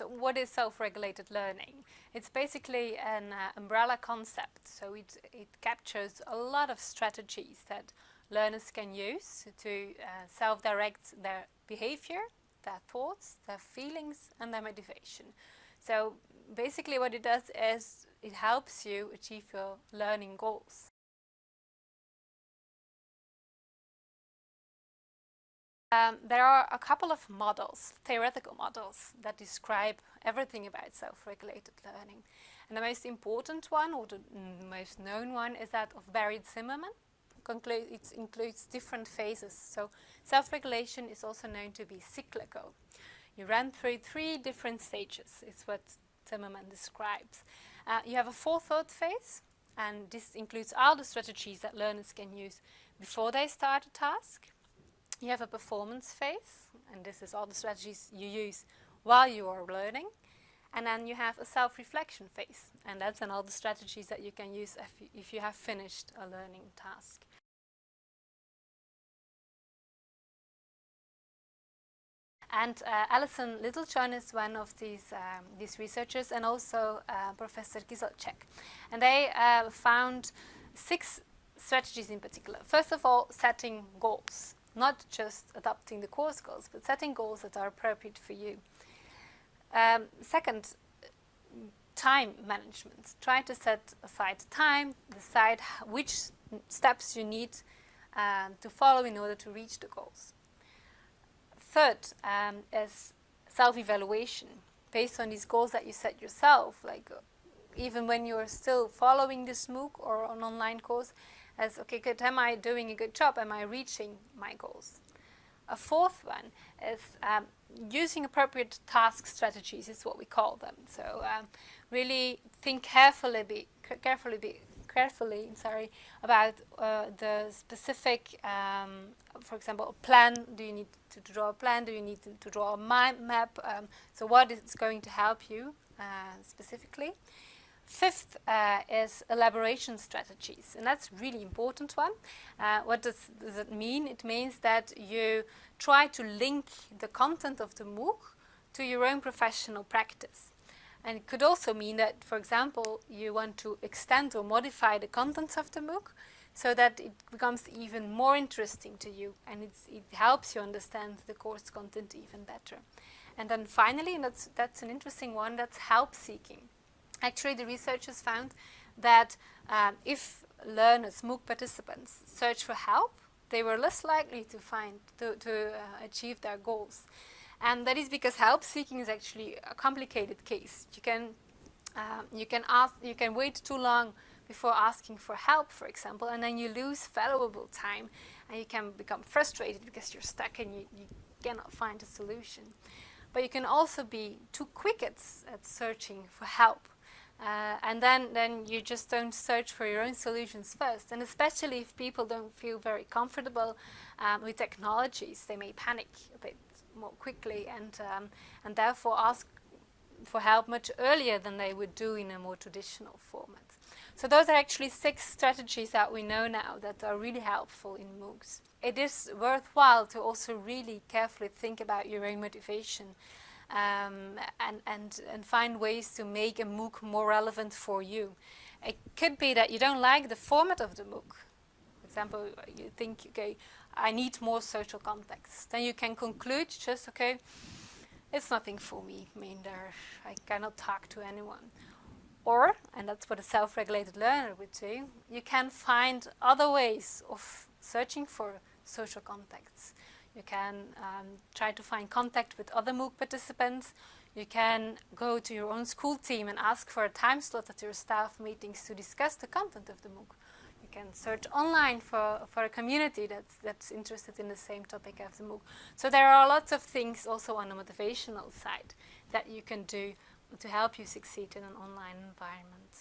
So what is self-regulated learning? It's basically an uh, umbrella concept. So it, it captures a lot of strategies that learners can use to uh, self-direct their behavior, their thoughts, their feelings and their motivation. So basically what it does is it helps you achieve your learning goals. Um, there are a couple of models, theoretical models, that describe everything about self-regulated learning. And the most important one, or the most known one, is that of Barry Zimmerman. It includes different phases. So self-regulation is also known to be cyclical. You run through three different stages, is what Zimmerman describes. Uh, you have a forethought phase, and this includes all the strategies that learners can use before they start a task. You have a performance phase, and this is all the strategies you use while you are learning. And then you have a self-reflection phase, and that's then all the strategies that you can use if you, if you have finished a learning task. And uh, Allison Littlejohn is one of these, um, these researchers and also uh, Professor Kizilcec. And they uh, found six strategies in particular. First of all, setting goals not just adopting the course goals, but setting goals that are appropriate for you. Um, second, time management. Try to set aside time, decide which steps you need um, to follow in order to reach the goals. Third um, is self-evaluation. Based on these goals that you set yourself, like uh, even when you're still following this MOOC or an online course, as, okay, good, am I doing a good job? Am I reaching my goals? A fourth one is um, using appropriate task strategies is what we call them. So um, really think carefully, be, carefully, be, carefully, sorry, about uh, the specific, um, for example, a plan. Do you need to, draw a plan? Do you need to, to draw a mind map? Um, so what is going to help you uh, specifically? Fifth uh, is elaboration strategies, and that's really important one. Uh, what does, does it mean? It means that you try to link the content of the MOOC to your own professional practice. And it could also mean that, for example, you want to extend or modify the contents of the MOOC so that it becomes even more interesting to you and it helps you understand the course content even better. And then finally, and that's, that's an interesting one, that's help seeking. Actually, the researchers found that um, if learners, MOOC participants, search for help, they were less likely to find, to, to uh, achieve their goals. And that is because help seeking is actually a complicated case. You can, um, you can ask, you can wait too long before asking for help, for example, and then you lose valuable time and you can become frustrated because you're stuck and you, you cannot find a solution. But you can also be too quick at, at searching for help uh, and then, then you just don't search for your own solutions first. And especially if people don't feel very comfortable um, with technologies, they may panic a bit more quickly and, um, and therefore ask for help much earlier than they would do in a more traditional format. So those are actually six strategies that we know now that are really helpful in MOOCs. It is worthwhile to also really carefully think about your own motivation um, and, and, and find ways to make a MOOC more relevant for you. It could be that you don't like the format of the MOOC. For example, you think, okay, I need more social context. Then you can conclude just, okay, it's nothing for me. I mean, there, I cannot talk to anyone. Or, and that's what a self-regulated learner would do, you can find other ways of searching for social contexts. You can um, try to find contact with other MOOC participants. You can go to your own school team and ask for a time slot at your staff meetings to discuss the content of the MOOC. You can search online for, for a community that's, that's interested in the same topic as the MOOC. So there are lots of things also on the motivational side that you can do to help you succeed in an online environment.